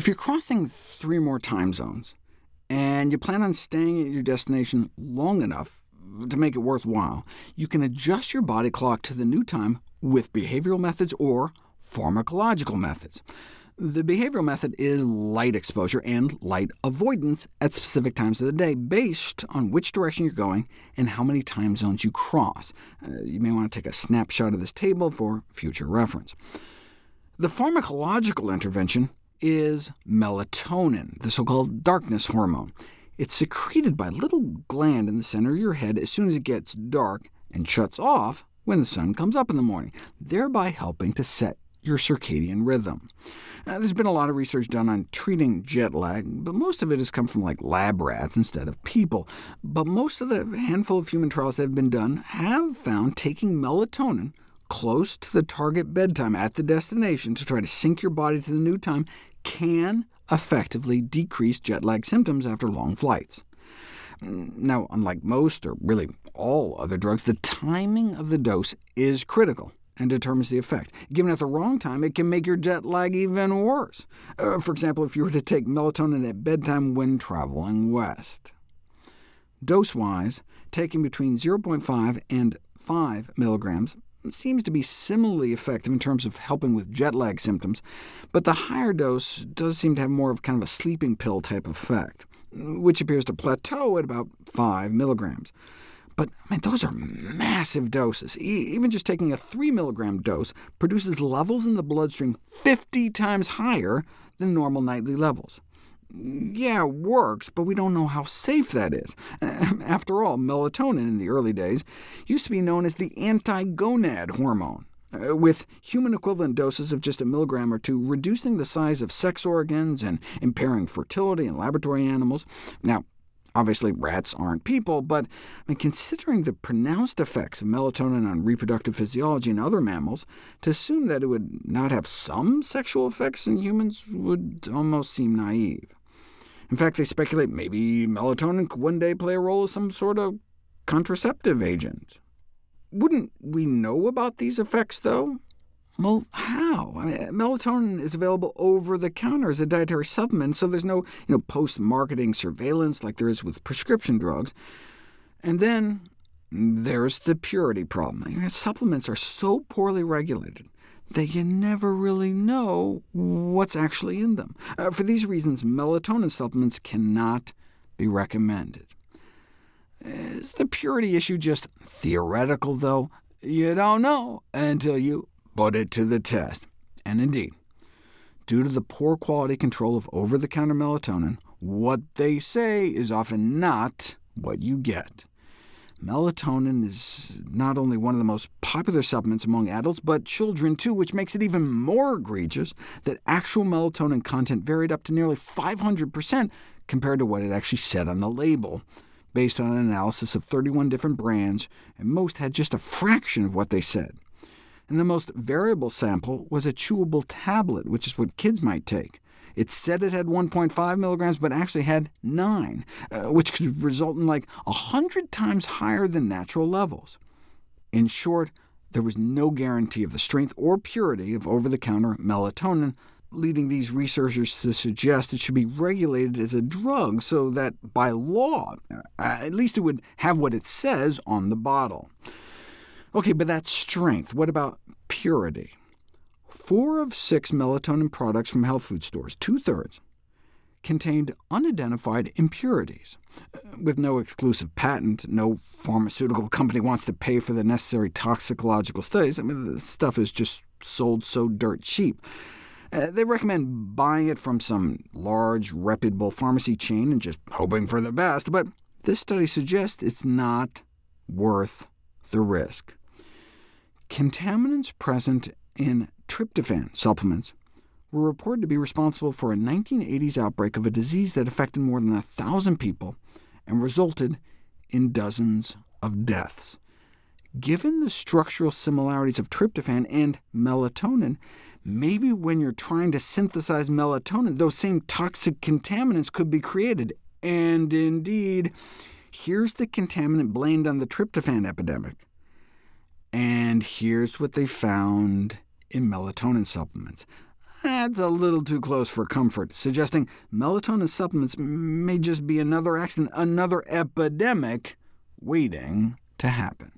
If you're crossing three more time zones, and you plan on staying at your destination long enough to make it worthwhile, you can adjust your body clock to the new time with behavioral methods or pharmacological methods. The behavioral method is light exposure and light avoidance at specific times of the day, based on which direction you're going and how many time zones you cross. Uh, you may want to take a snapshot of this table for future reference. The pharmacological intervention is melatonin, the so-called darkness hormone. It's secreted by a little gland in the center of your head as soon as it gets dark, and shuts off when the sun comes up in the morning, thereby helping to set your circadian rhythm. Uh, there's been a lot of research done on treating jet lag, but most of it has come from like lab rats instead of people. But most of the handful of human trials that have been done have found taking melatonin close to the target bedtime at the destination to try to sync your body to the new time can effectively decrease jet lag symptoms after long flights. Now, unlike most, or really all other drugs, the timing of the dose is critical and determines the effect. Given at the wrong time, it can make your jet lag even worse. Uh, for example, if you were to take melatonin at bedtime when traveling west. Dose-wise, taking between 0.5 and 5 milligrams seems to be similarly effective in terms of helping with jet lag symptoms, but the higher dose does seem to have more of kind of a sleeping pill type effect, which appears to plateau at about 5 milligrams. But I mean, those are massive doses. E even just taking a 3 milligram dose produces levels in the bloodstream 50 times higher than normal nightly levels. Yeah, it works, but we don't know how safe that is. After all, melatonin in the early days used to be known as the anti-gonad hormone, uh, with human equivalent doses of just a milligram or two, reducing the size of sex organs and impairing fertility in laboratory animals. Now, Obviously, rats aren't people, but I mean, considering the pronounced effects of melatonin on reproductive physiology in other mammals, to assume that it would not have some sexual effects in humans would almost seem naive. In fact, they speculate maybe melatonin could one day play a role as some sort of contraceptive agent. Wouldn't we know about these effects, though? Well, how? I mean, melatonin is available over-the-counter as a dietary supplement, so there's no you know, post-marketing surveillance like there is with prescription drugs. And then there's the purity problem. Supplements are so poorly regulated that you never really know what's actually in them. Uh, for these reasons, melatonin supplements cannot be recommended. Is the purity issue just theoretical, though? You don't know until you put it to the test. And indeed, due to the poor quality control of over-the-counter melatonin, what they say is often not what you get. Melatonin is not only one of the most popular supplements among adults, but children too, which makes it even more egregious that actual melatonin content varied up to nearly 500% compared to what it actually said on the label, based on an analysis of 31 different brands, and most had just a fraction of what they said and the most variable sample was a chewable tablet, which is what kids might take. It said it had 1.5 milligrams, but actually had 9, uh, which could result in like 100 times higher than natural levels. In short, there was no guarantee of the strength or purity of over-the-counter melatonin, leading these researchers to suggest it should be regulated as a drug so that, by law, uh, at least it would have what it says on the bottle. OK, but that's strength. What about purity? Four of six melatonin products from health food stores, two-thirds, contained unidentified impurities. Uh, with no exclusive patent, no pharmaceutical company wants to pay for the necessary toxicological studies. I mean, the stuff is just sold so dirt cheap. Uh, they recommend buying it from some large, reputable pharmacy chain and just hoping for the best, but this study suggests it's not worth the risk. Contaminants present in tryptophan supplements were reported to be responsible for a 1980s outbreak of a disease that affected more than 1,000 people and resulted in dozens of deaths. Given the structural similarities of tryptophan and melatonin, maybe when you're trying to synthesize melatonin, those same toxic contaminants could be created. And indeed, here's the contaminant blamed on the tryptophan epidemic. And here's what they found in melatonin supplements. That's a little too close for comfort, suggesting melatonin supplements may just be another accident, another epidemic waiting to happen.